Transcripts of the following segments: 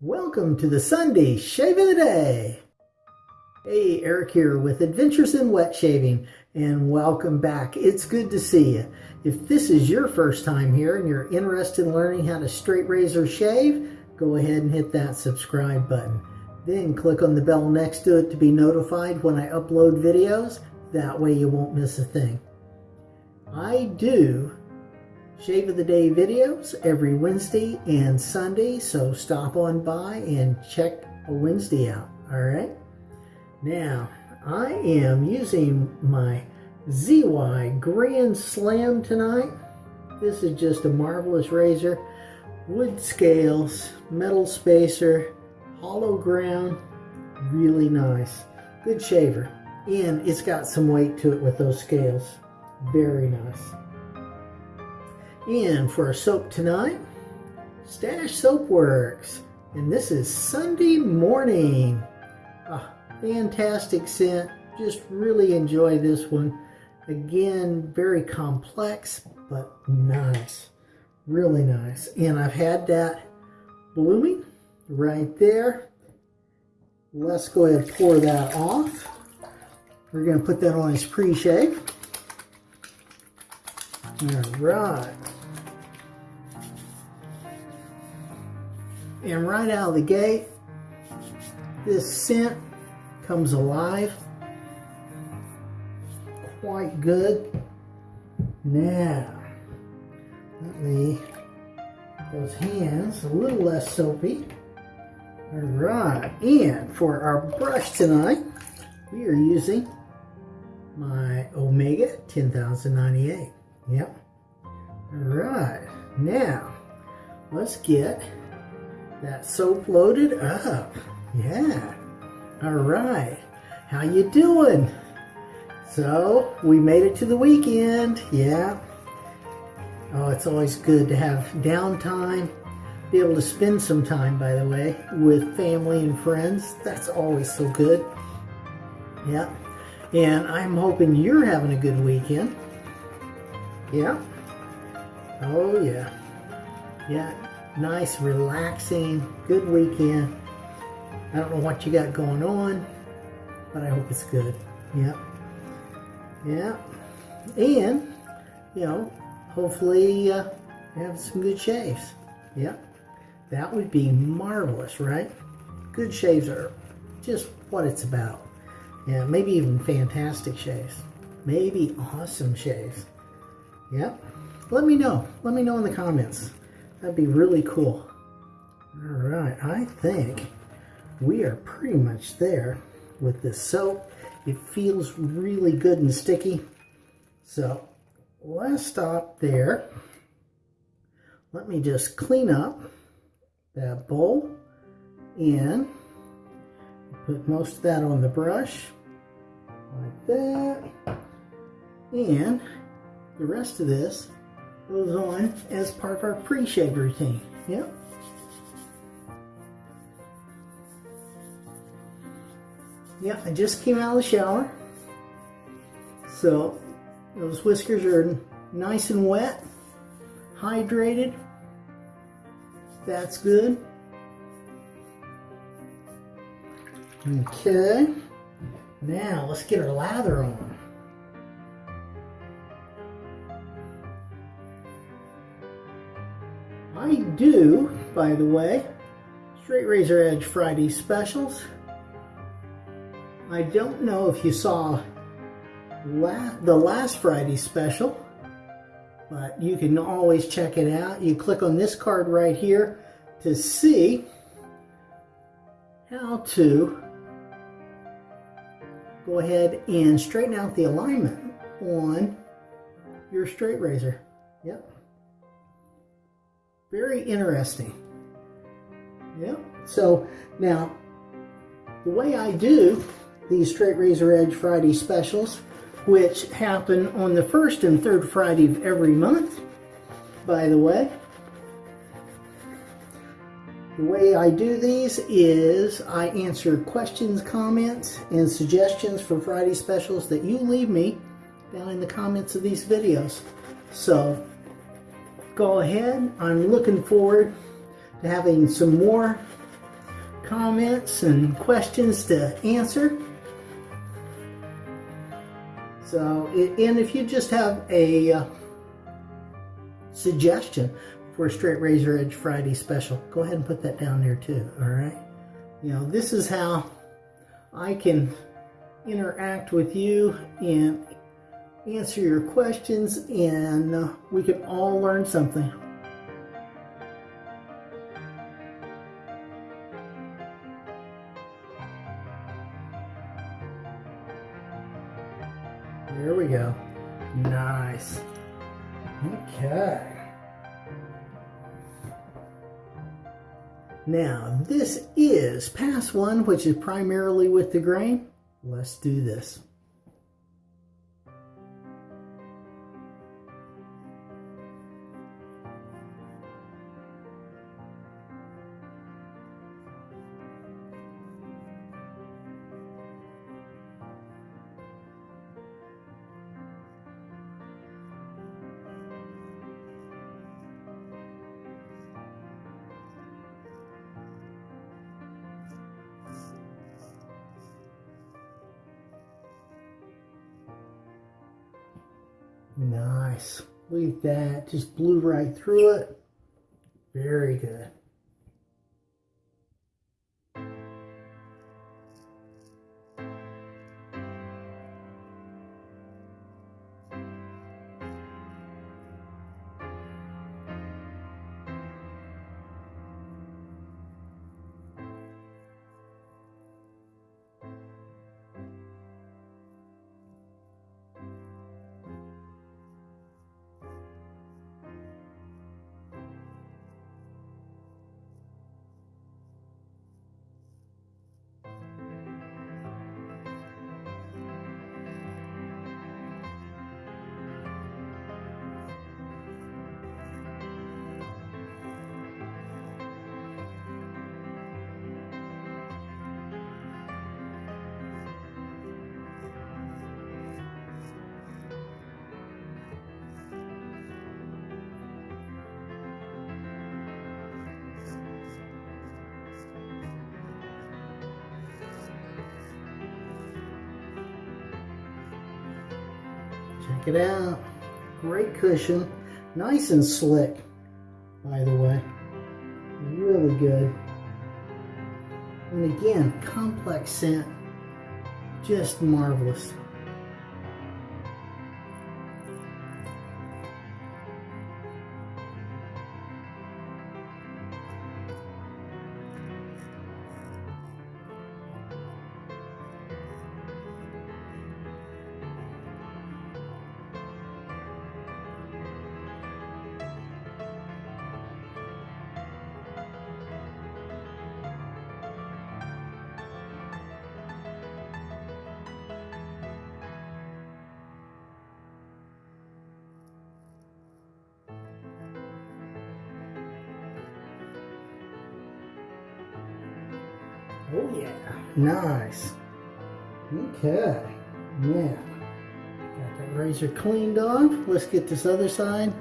Welcome to the Sunday Shave of the Day. Hey, Eric here with Adventures in Wet Shaving, and welcome back. It's good to see you. If this is your first time here and you're interested in learning how to straight razor shave, go ahead and hit that subscribe button. Then click on the bell next to it to be notified when I upload videos. That way you won't miss a thing. I do Shave of the Day videos every Wednesday and Sunday, so stop on by and check a Wednesday out, all right? Now, I am using my ZY Grand Slam tonight. This is just a marvelous razor. Wood scales, metal spacer, hollow ground, really nice. Good shaver. And it's got some weight to it with those scales. Very nice. And for our soap tonight, Stash Soap Works. And this is Sunday morning. Fantastic scent. Just really enjoy this one. Again, very complex, but nice. Really nice. And I've had that blooming right there. Let's go ahead and pour that off. We're going to put that on his pre-shave. All right. And right out of the gate, this scent comes alive. Quite good. Now, let me, those hands a little less soapy. All right, and for our brush tonight, we are using my Omega 10098. Yep. All right, now let's get that soap loaded up. Yeah. All right. How you doing? So, we made it to the weekend. Yeah. Oh, it's always good to have downtime. Be able to spend some time, by the way, with family and friends. That's always so good. Yeah. And I'm hoping you're having a good weekend. Yeah. Oh, yeah. Yeah nice, relaxing, good weekend. I don't know what you got going on, but I hope it's good. Yeah. Yeah. And, you know, hopefully uh, have some good shaves. Yeah. That would be marvelous, right? Good shaves are just what it's about. Yeah, maybe even fantastic shaves. Maybe awesome shaves. Yep. Let me know. Let me know in the comments. That'd be really cool. All right, I think we are pretty much there with this soap. It feels really good and sticky. So let's stop there. Let me just clean up that bowl and put most of that on the brush like that. And the rest of this goes on as part of our pre-shave routine. Yep. Yeah, I just came out of the shower. So those whiskers are nice and wet, hydrated. That's good. Okay. Now let's get our lather on. Do, by the way, Straight Razor Edge Friday specials. I don't know if you saw la the last Friday special, but you can always check it out. You click on this card right here to see how to go ahead and straighten out the alignment on your straight razor. Yep. Very interesting. Yeah. So now, the way I do these Straight Razor Edge Friday specials, which happen on the first and third Friday of every month, by the way, the way I do these is I answer questions, comments, and suggestions for Friday specials that you leave me down in the comments of these videos. So go ahead. I'm looking forward to having some more comments and questions to answer. So, and if you just have a uh, suggestion for a straight razor edge Friday special, go ahead and put that down there too, all right? You know, this is how I can interact with you and answer your questions, and uh, we can all learn something. There we go. Nice. Okay. Now, this is pass one, which is primarily with the grain. Let's do this. Nice. Look at that. Just blew right through it. Check it out. Great cushion. Nice and slick, by the way. Really good. And again, complex scent. Just marvelous. Oh yeah, nice. Okay, Yeah. got that razor cleaned off. Let's get this other side.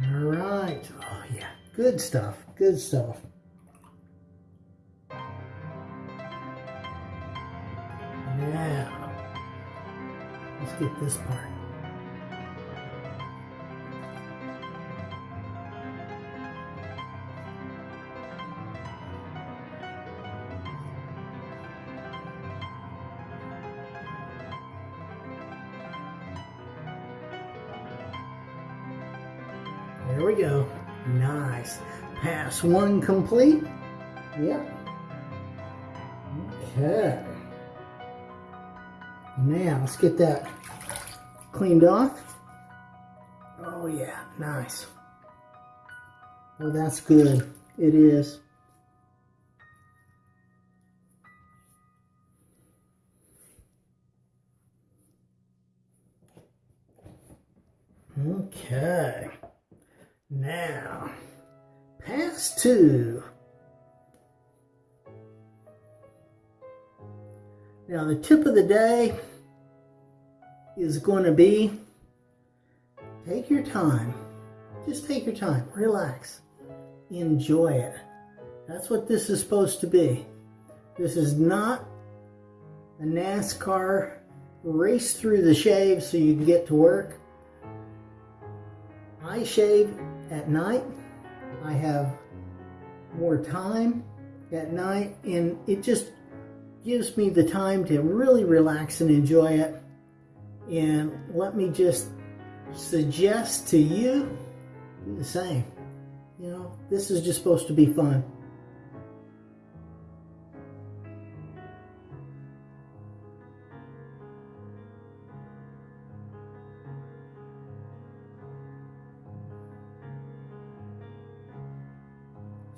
All right. Oh, yeah. Good stuff. Good stuff. Now, let's get this part. One complete. Yep. Okay. Now let's get that cleaned off. Oh yeah, nice. Oh, that's good. It is. Okay. Now, pass two. Now, the tip of the day is going to be take your time. Just take your time. Relax. Enjoy it. That's what this is supposed to be. This is not a NASCAR race through the shave so you can get to work. I shave at night. I have more time at night and it just gives me the time to really relax and enjoy it. And let me just suggest to you, the same. You know, this is just supposed to be fun.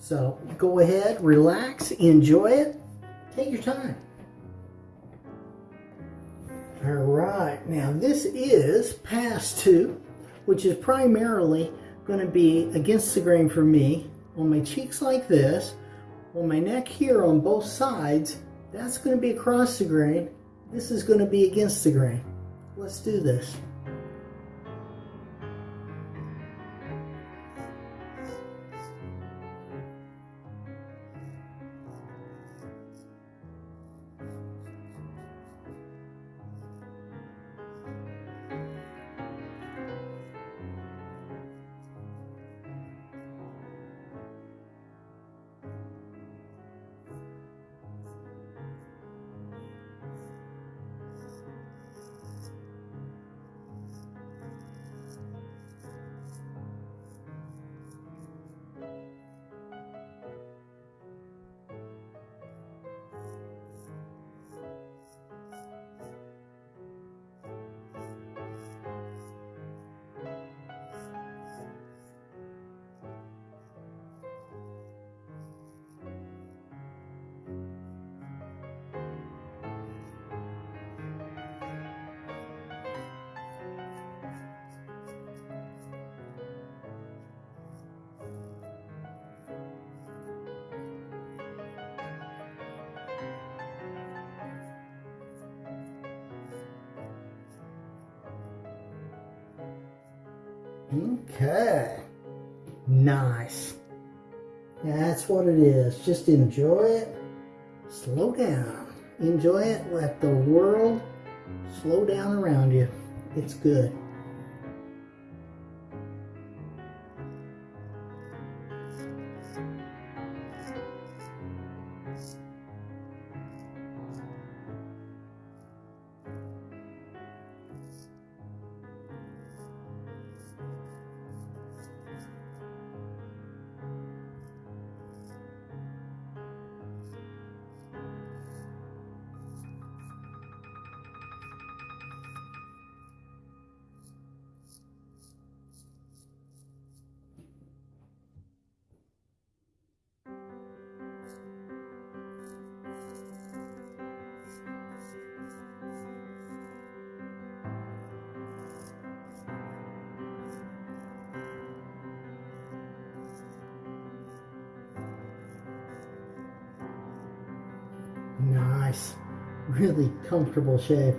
So go ahead, relax, enjoy it, take your time. All right, now this is pass two, which is primarily going to be against the grain for me on my cheeks like this, on my neck here on both sides, that's going to be across the grain. This is going to be against the grain. Let's do this. Okay. Nice. That's what it is. Just enjoy it. Slow down. Enjoy it. Let the world slow down around you. It's good. Nice. Really comfortable shave.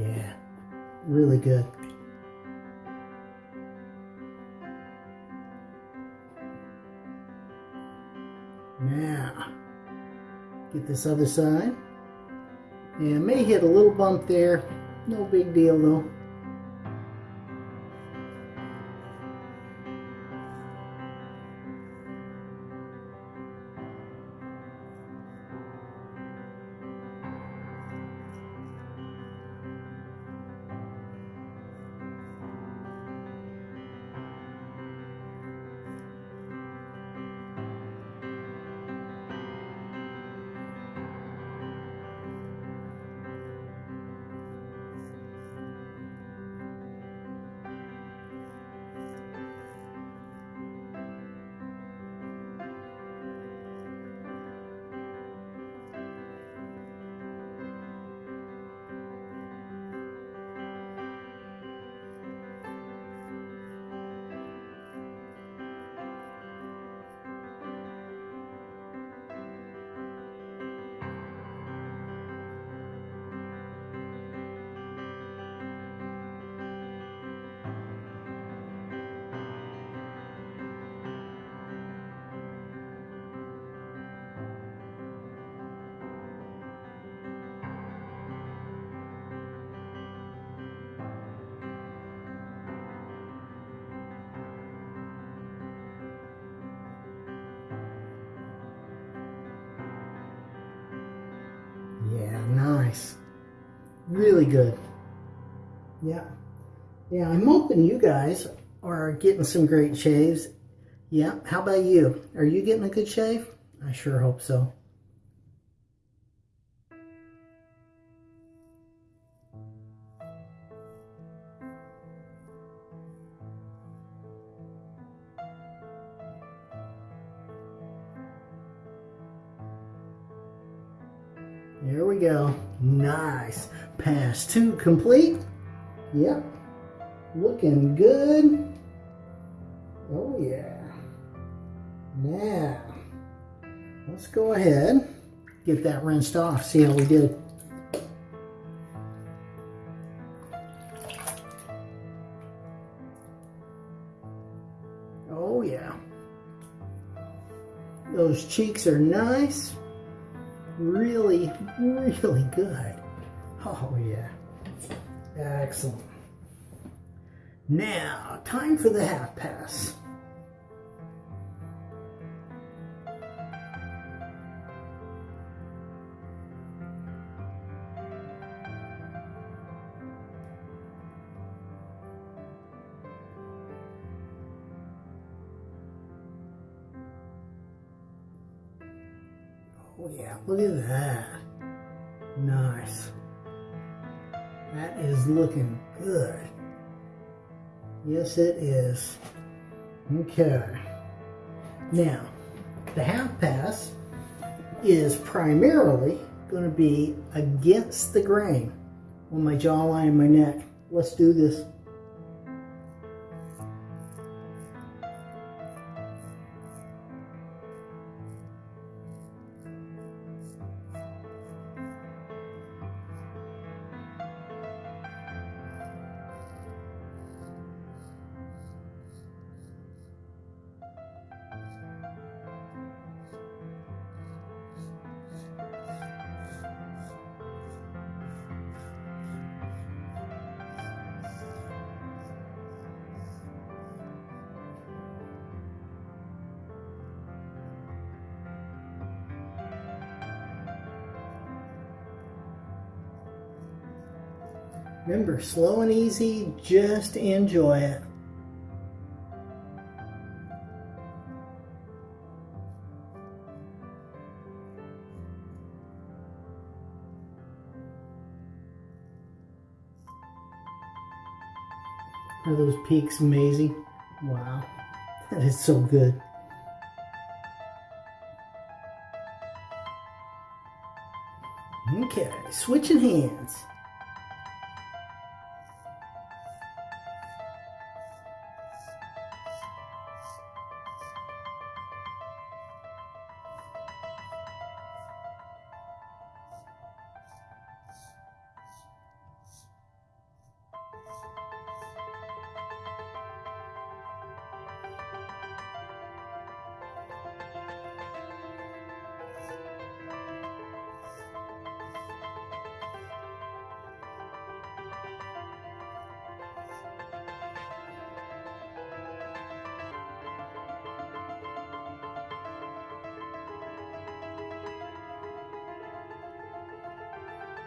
Yeah, really good. Now, get this other side. Yeah, may hit a little bump there. No big deal though. Really good. Yeah. Yeah, I'm hoping you guys are getting some great shaves. Yeah, how about you? Are you getting a good shave? I sure hope so. There we go. Nice. Pass two complete. Yep. Looking good. Oh yeah. Now, let's go ahead, get that rinsed off, see how we did. Oh yeah. Those cheeks are nice really, good. Oh, yeah. Excellent. Now, time for the half pass. Oh yeah, look at that. Nice. That is looking good. Yes, it is. Okay. Now, the half pass is primarily going to be against the grain on my jawline and my neck. Let's do this. Remember, slow and easy, just enjoy it. Are those peaks amazing? Wow, that is so good. Okay, switching hands.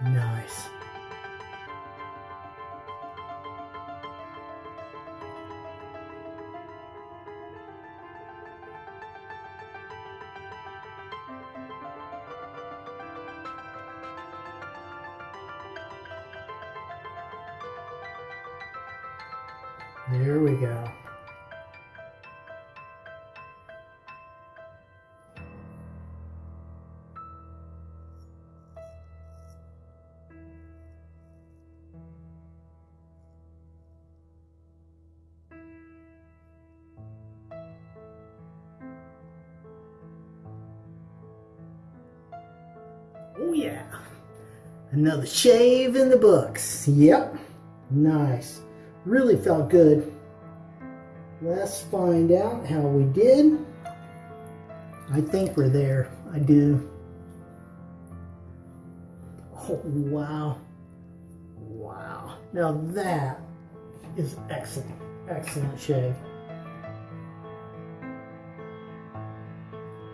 Nice. There we go. Another shave in the books. Yep. Nice. Really felt good. Let's find out how we did. I think we're there. I do. Oh, wow. Wow. Now that is excellent. Excellent shave.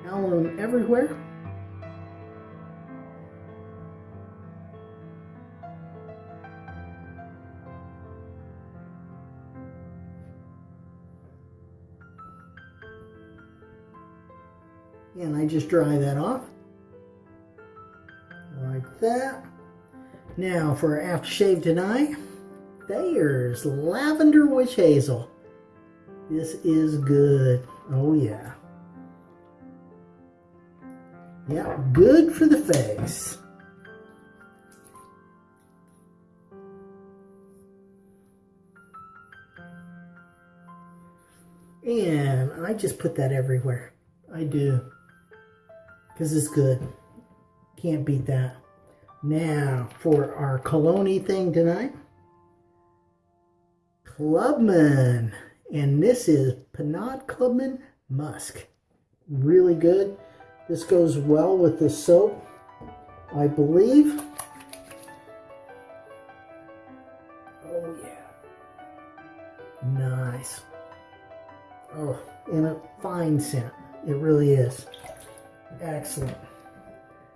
Alum everywhere. Just dry that off like that. Now for aftershave tonight, there's lavender witch hazel. This is good. Oh yeah. Yeah, good for the face. And I just put that everywhere. I do because is good. Can't beat that. Now, for our cologne thing tonight, Clubman. And this is Pinaud Clubman Musk. Really good. This goes well with the soap, I believe. Oh, yeah. Nice. Oh, and a fine scent. It really is. Excellent.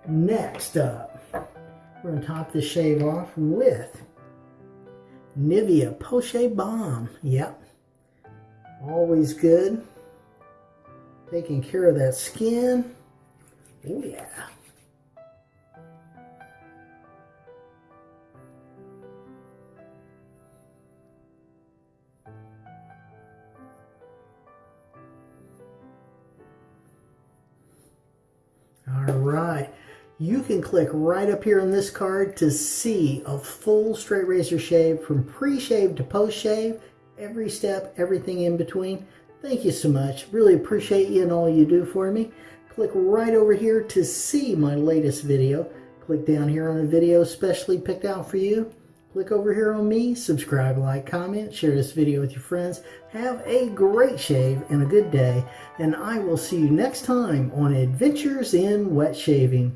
Next up, we're going to top this shave off with Nivea Poche Balm. Yep. Always good. Taking care of that skin. Oh yeah. All right. You can click right up here on this card to see a full straight razor shave from pre-shave to post-shave, every step, everything in between. Thank you so much. Really appreciate you and all you do for me. Click right over here to see my latest video. Click down here on the video specially picked out for you. Click over here on me, subscribe, like, comment, share this video with your friends. Have a great shave and a good day, and I will see you next time on Adventures in Wet Shaving.